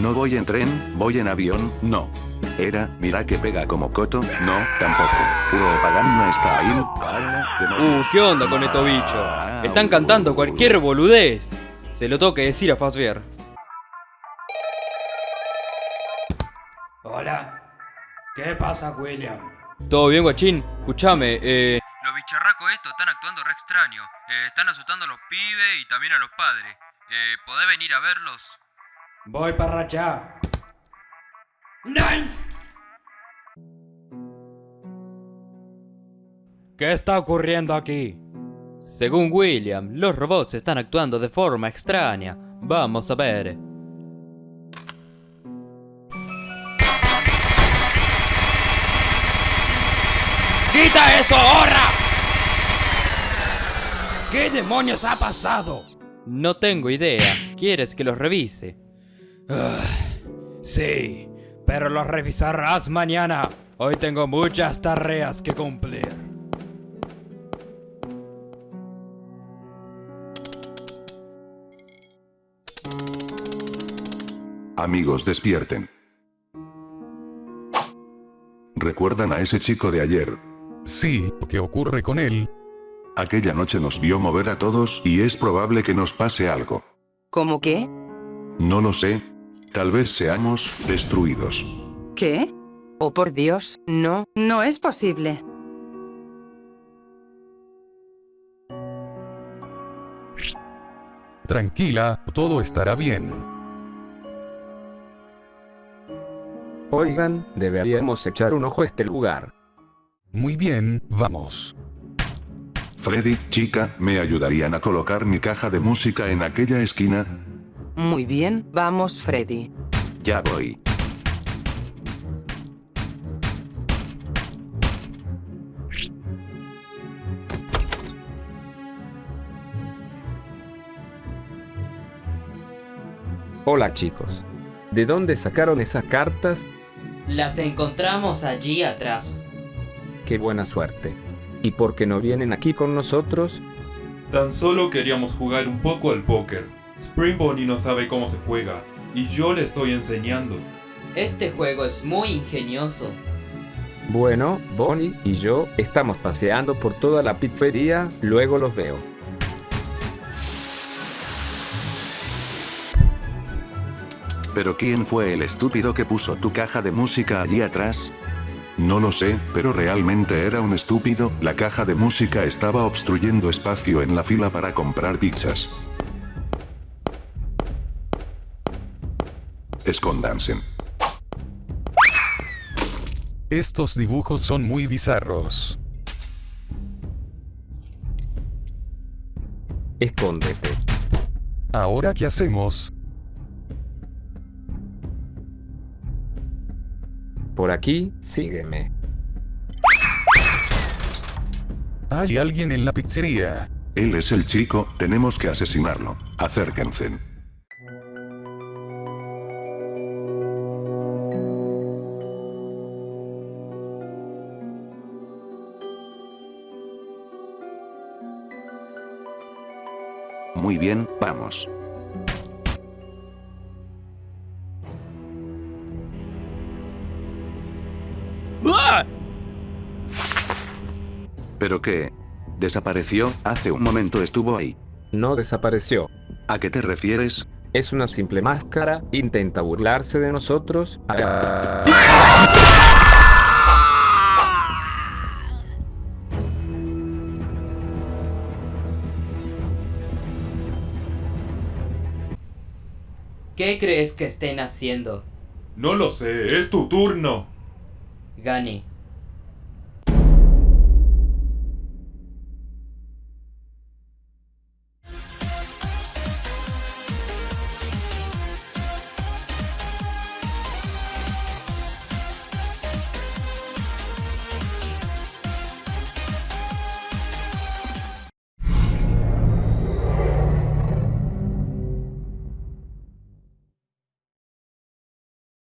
No voy en tren, voy en avión, no. Era, mira que pega como coto, no, tampoco. Uro Paganna está ahí. Uh, ¿qué onda con estos bichos? Están cantando cualquier boludez. Se lo tengo que decir a Fazbear. Hola. ¿Qué pasa, William? ¿Todo bien, guachín? Escuchame, eh... Los bicharracos estos están actuando re extraño. Eh, están asustando a los pibes y también a los padres. Eh, ¿Podés venir a verlos? Voy para allá. ¡Nice! ¿Qué está ocurriendo aquí? Según William, los robots están actuando de forma extraña. Vamos a ver. ¡Quita eso ahora! ¿Qué demonios ha pasado? No tengo idea. ¿Quieres que los revise? Ah, sí, pero los revisarás mañana. Hoy tengo muchas tareas que cumplir. Amigos, despierten. ¿Recuerdan a ese chico de ayer? Sí, ¿qué ocurre con él? Aquella noche nos vio mover a todos y es probable que nos pase algo. ¿Cómo qué? No lo sé. Tal vez seamos destruidos. ¿Qué? Oh, por Dios, no, no es posible. Tranquila, todo estará bien. Oigan, deberíamos echar un ojo a este lugar. Muy bien, vamos. Freddy, chica, ¿me ayudarían a colocar mi caja de música en aquella esquina? Muy bien, vamos Freddy. Ya voy. Hola chicos. ¿De dónde sacaron esas cartas? Las encontramos allí atrás. Qué buena suerte. ¿Y por qué no vienen aquí con nosotros? Tan solo queríamos jugar un poco al póker. Spring Bonnie no sabe cómo se juega, y yo le estoy enseñando. Este juego es muy ingenioso. Bueno, Bonnie y yo estamos paseando por toda la pizzería, luego los veo. ¿Pero quién fue el estúpido que puso tu caja de música allí atrás? No lo sé, pero realmente era un estúpido, la caja de música estaba obstruyendo espacio en la fila para comprar pizzas. Escóndanse. Estos dibujos son muy bizarros. Escóndete. ¿Ahora qué hacemos? Por aquí, sígueme. Hay alguien en la pizzería. Él es el chico, tenemos que asesinarlo. Acérquense. Muy bien, vamos. ¿Pero qué? ¿Desapareció? Hace un momento estuvo ahí. No desapareció. ¿A qué te refieres? Es una simple máscara, intenta burlarse de nosotros. Ah. ¿Qué crees que estén haciendo? No lo sé, es tu turno. Gani,